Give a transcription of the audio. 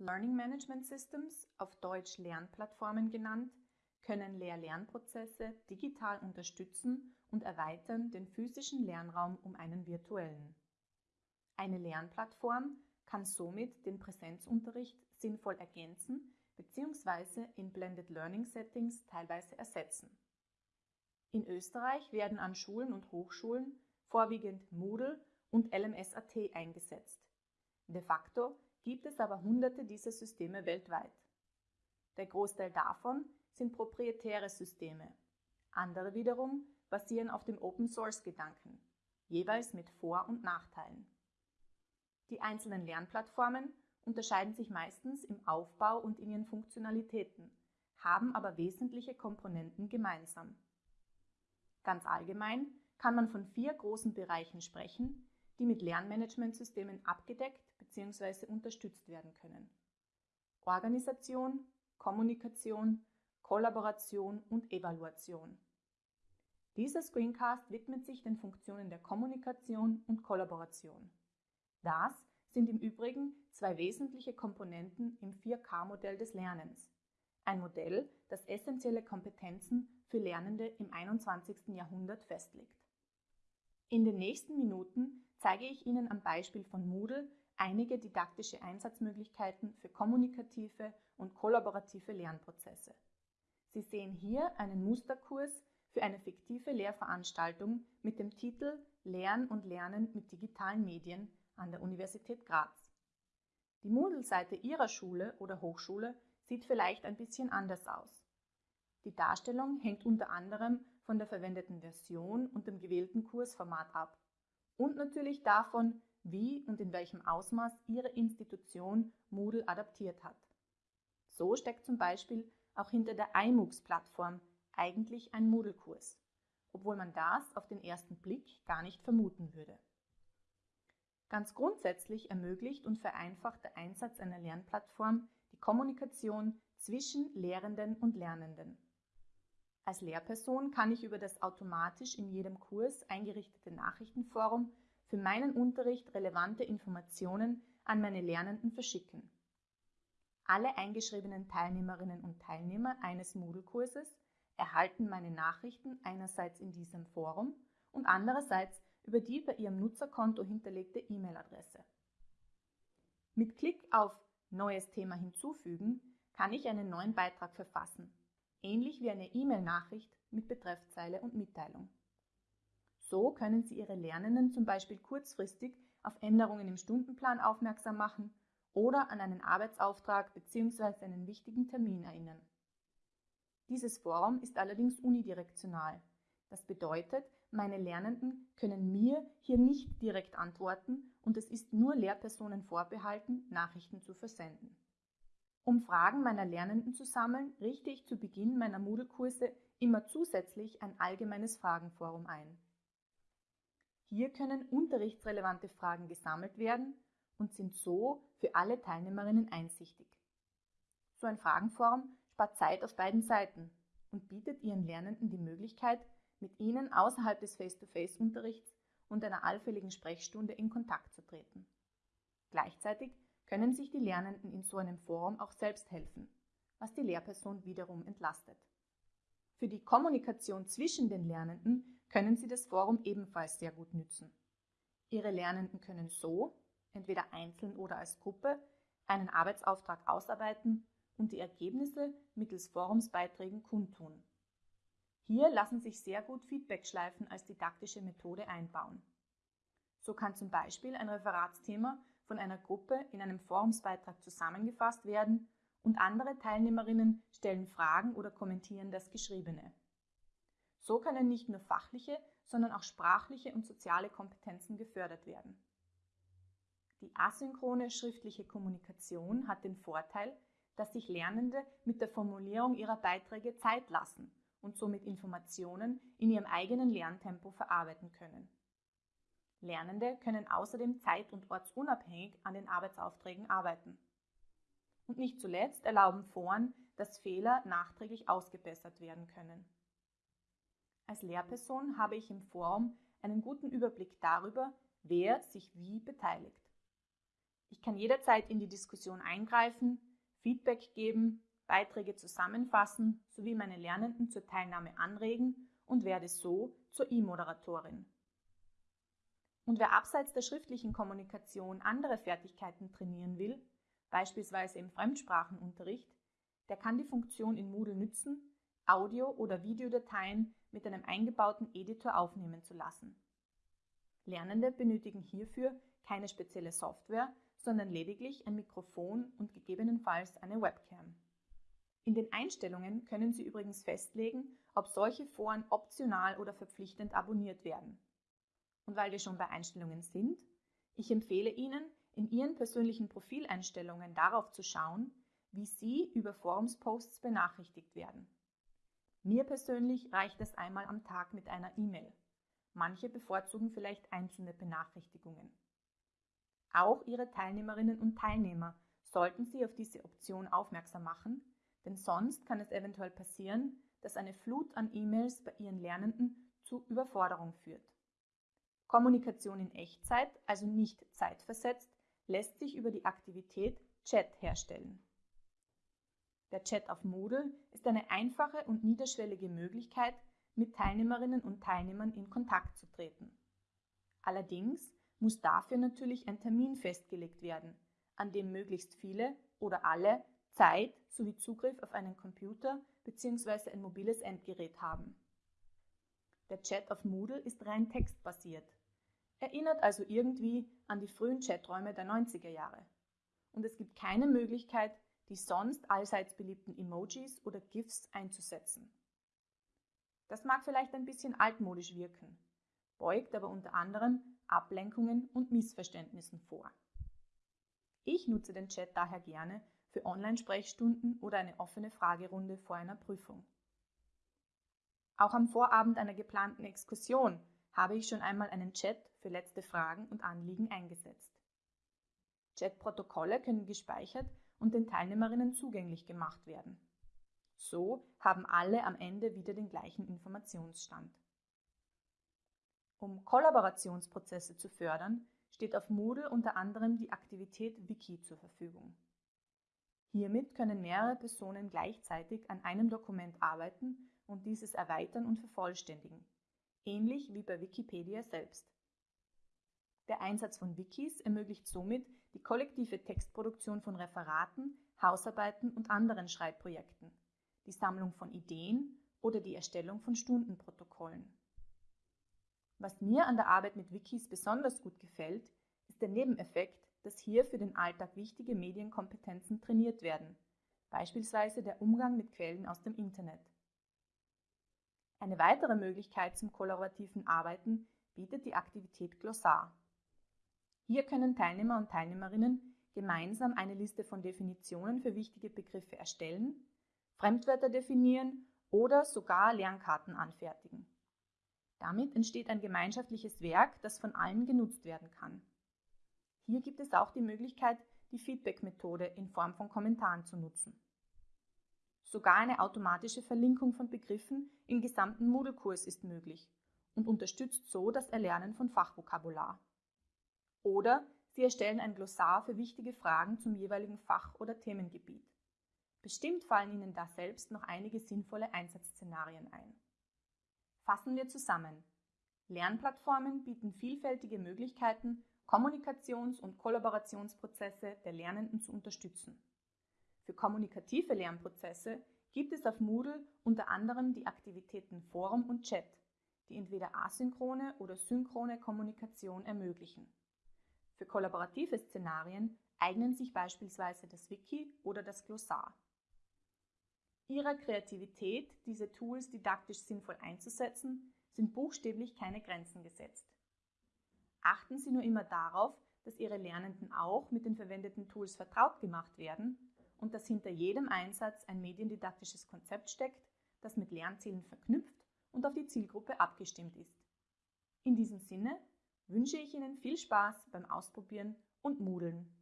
Learning Management Systems, auf Deutsch Lernplattformen genannt, können Lehr-Lernprozesse digital unterstützen und erweitern den physischen Lernraum um einen virtuellen. Eine Lernplattform kann somit den Präsenzunterricht sinnvoll ergänzen bzw. in Blended Learning Settings teilweise ersetzen. In Österreich werden an Schulen und Hochschulen vorwiegend Moodle und LMS.at eingesetzt. De facto gibt es aber hunderte dieser Systeme weltweit. Der Großteil davon sind proprietäre Systeme. Andere wiederum basieren auf dem Open-Source-Gedanken, jeweils mit Vor- und Nachteilen. Die einzelnen Lernplattformen unterscheiden sich meistens im Aufbau und in ihren Funktionalitäten, haben aber wesentliche Komponenten gemeinsam. Ganz allgemein kann man von vier großen Bereichen sprechen, die mit Lernmanagementsystemen abgedeckt bzw. unterstützt werden können. Organisation, Kommunikation, Kollaboration und Evaluation. Dieser Screencast widmet sich den Funktionen der Kommunikation und Kollaboration. Das sind im Übrigen zwei wesentliche Komponenten im 4K-Modell des Lernens. Ein Modell, das essentielle Kompetenzen für Lernende im 21. Jahrhundert festlegt. In den nächsten Minuten zeige ich Ihnen am Beispiel von Moodle einige didaktische Einsatzmöglichkeiten für kommunikative und kollaborative Lernprozesse. Sie sehen hier einen Musterkurs für eine fiktive Lehrveranstaltung mit dem Titel Lernen und Lernen mit digitalen Medien an der Universität Graz. Die Moodle-Seite Ihrer Schule oder Hochschule sieht vielleicht ein bisschen anders aus. Die Darstellung hängt unter anderem von der verwendeten Version und dem gewählten Kursformat ab und natürlich davon, wie und in welchem Ausmaß Ihre Institution Moodle adaptiert hat. So steckt zum Beispiel auch hinter der iMOOCs-Plattform eigentlich ein Moodle-Kurs, obwohl man das auf den ersten Blick gar nicht vermuten würde. Ganz grundsätzlich ermöglicht und vereinfacht der Einsatz einer Lernplattform die Kommunikation zwischen Lehrenden und Lernenden. Als Lehrperson kann ich über das automatisch in jedem Kurs eingerichtete Nachrichtenforum für meinen Unterricht relevante Informationen an meine Lernenden verschicken. Alle eingeschriebenen Teilnehmerinnen und Teilnehmer eines Moodle-Kurses erhalten meine Nachrichten einerseits in diesem Forum und andererseits über die bei Ihrem Nutzerkonto hinterlegte E-Mail-Adresse. Mit Klick auf Neues Thema hinzufügen kann ich einen neuen Beitrag verfassen, ähnlich wie eine E-Mail-Nachricht mit Betreffzeile und Mitteilung. So können Sie Ihre Lernenden zum Beispiel kurzfristig auf Änderungen im Stundenplan aufmerksam machen oder an einen Arbeitsauftrag bzw. einen wichtigen Termin erinnern. Dieses Forum ist allerdings unidirektional. Das bedeutet, meine Lernenden können mir hier nicht direkt antworten und es ist nur Lehrpersonen vorbehalten, Nachrichten zu versenden. Um Fragen meiner Lernenden zu sammeln, richte ich zu Beginn meiner Moodle-Kurse immer zusätzlich ein allgemeines Fragenforum ein. Hier können unterrichtsrelevante Fragen gesammelt werden und sind so für alle Teilnehmerinnen einsichtig. So ein Fragenforum spart Zeit auf beiden Seiten und bietet ihren Lernenden die Möglichkeit, mit ihnen außerhalb des Face-to-Face-Unterrichts und einer allfälligen Sprechstunde in Kontakt zu treten. Gleichzeitig können sich die Lernenden in so einem Forum auch selbst helfen, was die Lehrperson wiederum entlastet. Für die Kommunikation zwischen den Lernenden können Sie das Forum ebenfalls sehr gut nützen. Ihre Lernenden können so, entweder einzeln oder als Gruppe, einen Arbeitsauftrag ausarbeiten und die Ergebnisse mittels Forumsbeiträgen kundtun. Hier lassen sich sehr gut Feedbackschleifen als didaktische Methode einbauen. So kann zum Beispiel ein Referatsthema von einer Gruppe in einem Forumsbeitrag zusammengefasst werden und andere Teilnehmerinnen stellen Fragen oder kommentieren das Geschriebene. So können nicht nur fachliche, sondern auch sprachliche und soziale Kompetenzen gefördert werden. Die asynchrone schriftliche Kommunikation hat den Vorteil, dass sich Lernende mit der Formulierung ihrer Beiträge Zeit lassen und somit Informationen in ihrem eigenen Lerntempo verarbeiten können. Lernende können außerdem zeit- und ortsunabhängig an den Arbeitsaufträgen arbeiten. Und nicht zuletzt erlauben Foren, dass Fehler nachträglich ausgebessert werden können. Als Lehrperson habe ich im Forum einen guten Überblick darüber, wer sich wie beteiligt. Ich kann jederzeit in die Diskussion eingreifen, Feedback geben, Beiträge zusammenfassen sowie meine Lernenden zur Teilnahme anregen und werde so zur E-Moderatorin. Und wer abseits der schriftlichen Kommunikation andere Fertigkeiten trainieren will, beispielsweise im Fremdsprachenunterricht, der kann die Funktion in Moodle nützen, Audio- oder Videodateien mit einem eingebauten Editor aufnehmen zu lassen. Lernende benötigen hierfür keine spezielle Software, sondern lediglich ein Mikrofon und gegebenenfalls eine Webcam. In den Einstellungen können Sie übrigens festlegen, ob solche Foren optional oder verpflichtend abonniert werden. Und weil wir schon bei Einstellungen sind, ich empfehle Ihnen, in Ihren persönlichen Profileinstellungen darauf zu schauen, wie Sie über Forumsposts benachrichtigt werden. Mir persönlich reicht es einmal am Tag mit einer E-Mail. Manche bevorzugen vielleicht einzelne Benachrichtigungen. Auch Ihre Teilnehmerinnen und Teilnehmer sollten Sie auf diese Option aufmerksam machen, denn sonst kann es eventuell passieren, dass eine Flut an E-Mails bei Ihren Lernenden zu Überforderung führt. Kommunikation in Echtzeit, also nicht zeitversetzt, lässt sich über die Aktivität Chat herstellen. Der Chat auf Moodle ist eine einfache und niederschwellige Möglichkeit, mit Teilnehmerinnen und Teilnehmern in Kontakt zu treten. Allerdings muss dafür natürlich ein Termin festgelegt werden, an dem möglichst viele oder alle Zeit sowie Zugriff auf einen Computer bzw. ein mobiles Endgerät haben. Der Chat auf Moodle ist rein textbasiert, erinnert also irgendwie an die frühen Chaträume der 90er Jahre. Und es gibt keine Möglichkeit, die sonst allseits beliebten Emojis oder GIFs einzusetzen. Das mag vielleicht ein bisschen altmodisch wirken, beugt aber unter anderem Ablenkungen und Missverständnissen vor. Ich nutze den Chat daher gerne für Online-Sprechstunden oder eine offene Fragerunde vor einer Prüfung. Auch am Vorabend einer geplanten Exkursion habe ich schon einmal einen Chat für letzte Fragen und Anliegen eingesetzt. Chatprotokolle können gespeichert und den Teilnehmerinnen zugänglich gemacht werden. So haben alle am Ende wieder den gleichen Informationsstand. Um Kollaborationsprozesse zu fördern, steht auf Moodle unter anderem die Aktivität Wiki zur Verfügung. Hiermit können mehrere Personen gleichzeitig an einem Dokument arbeiten und dieses erweitern und vervollständigen, ähnlich wie bei Wikipedia selbst. Der Einsatz von Wikis ermöglicht somit die kollektive Textproduktion von Referaten, Hausarbeiten und anderen Schreibprojekten, die Sammlung von Ideen oder die Erstellung von Stundenprotokollen. Was mir an der Arbeit mit Wikis besonders gut gefällt, ist der Nebeneffekt, dass hier für den Alltag wichtige Medienkompetenzen trainiert werden, beispielsweise der Umgang mit Quellen aus dem Internet. Eine weitere Möglichkeit zum kollaborativen Arbeiten bietet die Aktivität Glossar. Hier können Teilnehmer und Teilnehmerinnen gemeinsam eine Liste von Definitionen für wichtige Begriffe erstellen, Fremdwörter definieren oder sogar Lernkarten anfertigen. Damit entsteht ein gemeinschaftliches Werk, das von allen genutzt werden kann. Hier gibt es auch die Möglichkeit, die Feedback-Methode in Form von Kommentaren zu nutzen. Sogar eine automatische Verlinkung von Begriffen im gesamten Moodle-Kurs ist möglich und unterstützt so das Erlernen von Fachvokabular. Oder Sie erstellen ein Glossar für wichtige Fragen zum jeweiligen Fach- oder Themengebiet. Bestimmt fallen Ihnen da selbst noch einige sinnvolle Einsatzszenarien ein. Fassen wir zusammen. Lernplattformen bieten vielfältige Möglichkeiten, Kommunikations- und Kollaborationsprozesse der Lernenden zu unterstützen. Für kommunikative Lernprozesse gibt es auf Moodle unter anderem die Aktivitäten Forum und Chat, die entweder asynchrone oder synchrone Kommunikation ermöglichen. Für kollaborative Szenarien eignen sich beispielsweise das Wiki oder das Glossar. Ihrer Kreativität, diese Tools didaktisch sinnvoll einzusetzen, sind buchstäblich keine Grenzen gesetzt. Achten Sie nur immer darauf, dass Ihre Lernenden auch mit den verwendeten Tools vertraut gemacht werden und dass hinter jedem Einsatz ein mediendidaktisches Konzept steckt, das mit Lernzielen verknüpft und auf die Zielgruppe abgestimmt ist. In diesem Sinne wünsche ich Ihnen viel Spaß beim Ausprobieren und Moodlen.